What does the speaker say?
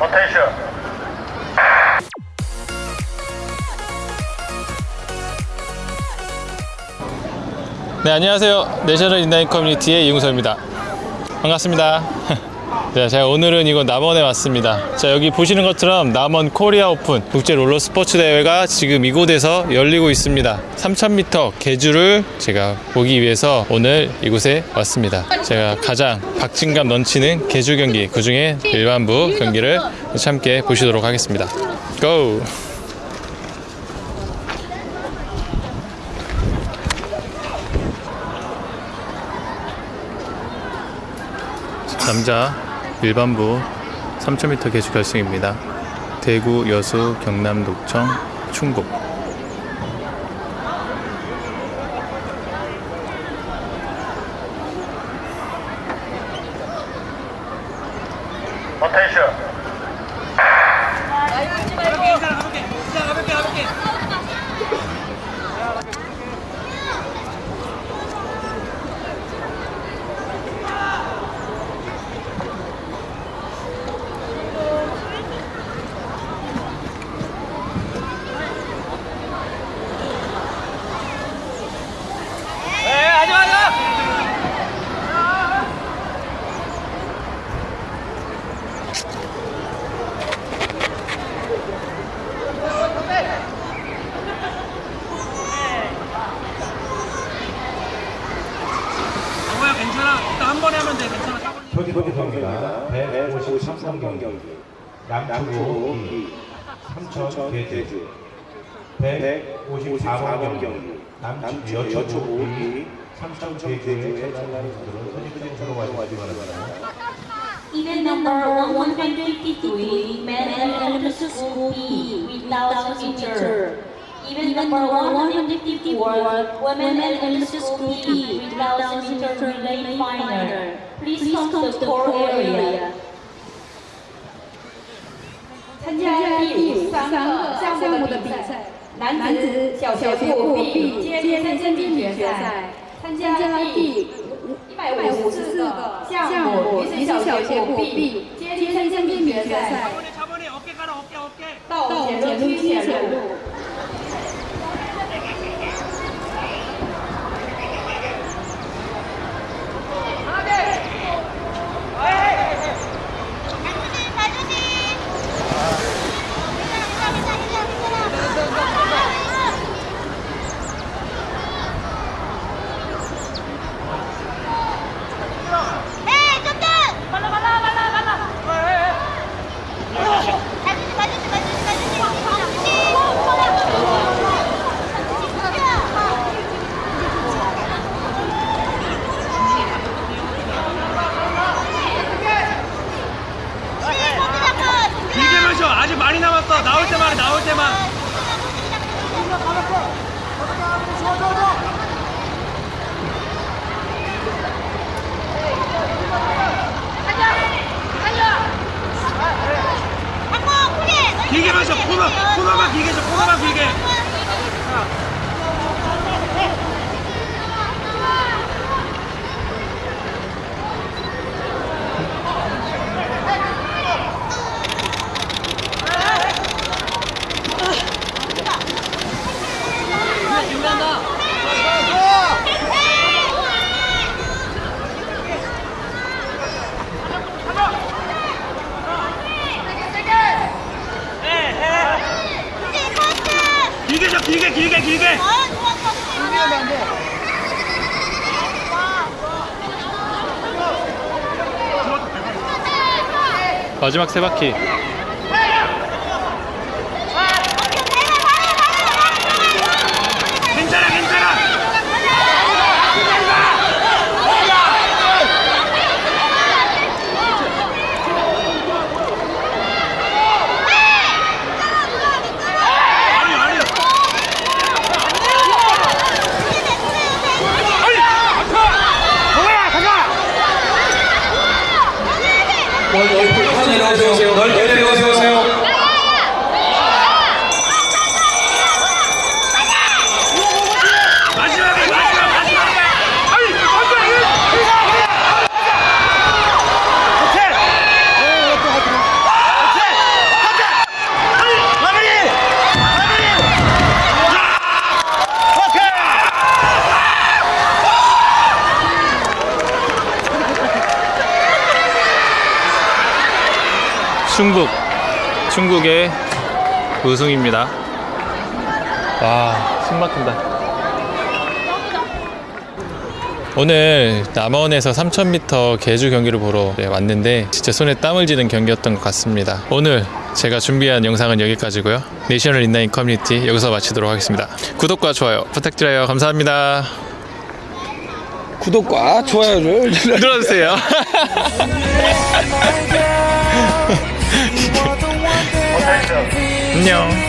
Attention. 네 안녕하세요. 내셔널 인라인 커뮤니티의 이용서입니다. 반갑습니다 자, 제가 오늘은 이곳 남원에 왔습니다. 자 여기 보시는 것처럼 남원 코리아 오픈 국제 롤러 스포츠 대회가 지금 이곳에서 열리고 있습니다. 3000m 계주를 제가 보기 위해서 오늘 이곳에 왔습니다. 제가 가장 박진감 넘치는 계주 경기 그 중에 일반부 경기를 함께 보시도록 하겠습니다. 고! 남자 일반부 3000m 계주 결승입니다. 대구, 여수, 경남, 녹청, 충북. 어텐션. 뭐야 괜찮아. 일단 한 번에 하면 돼. 괜찮아. 경기입니다. 153번 경기. 양초구 3천 개주. 154번 경기. 남측 여초구 3천 개주의 선수들은 선수로 가지고 Event number 153, men and elementary school B, with 1000 meter. Even more wonderful than the world, women and schools, even though she remained a minor, she also stood tall earlier. 나올 때만 해, 나올 때만. 길게 마셔. 코너 코너만 길게 줘. 코너만 길게. 길게 줘. 길게 길게 길게. 마지막 세 바퀴. 谢谢 충북 충북의 우승입니다. 와, 숨 막힌다. 오늘 남원에서 3000m 계주 경기를 보러 네, 왔는데 진짜 손에 땀을 쥐는 경기였던 것 같습니다. 오늘 제가 준비한 영상은 여기까지고요. 내셔널 인라인 커뮤니티 여기서 마치도록 하겠습니다. 구독과 좋아요 부탁드려요. 감사합니다. 구독과 좋아요를 눌러주세요. 안녕.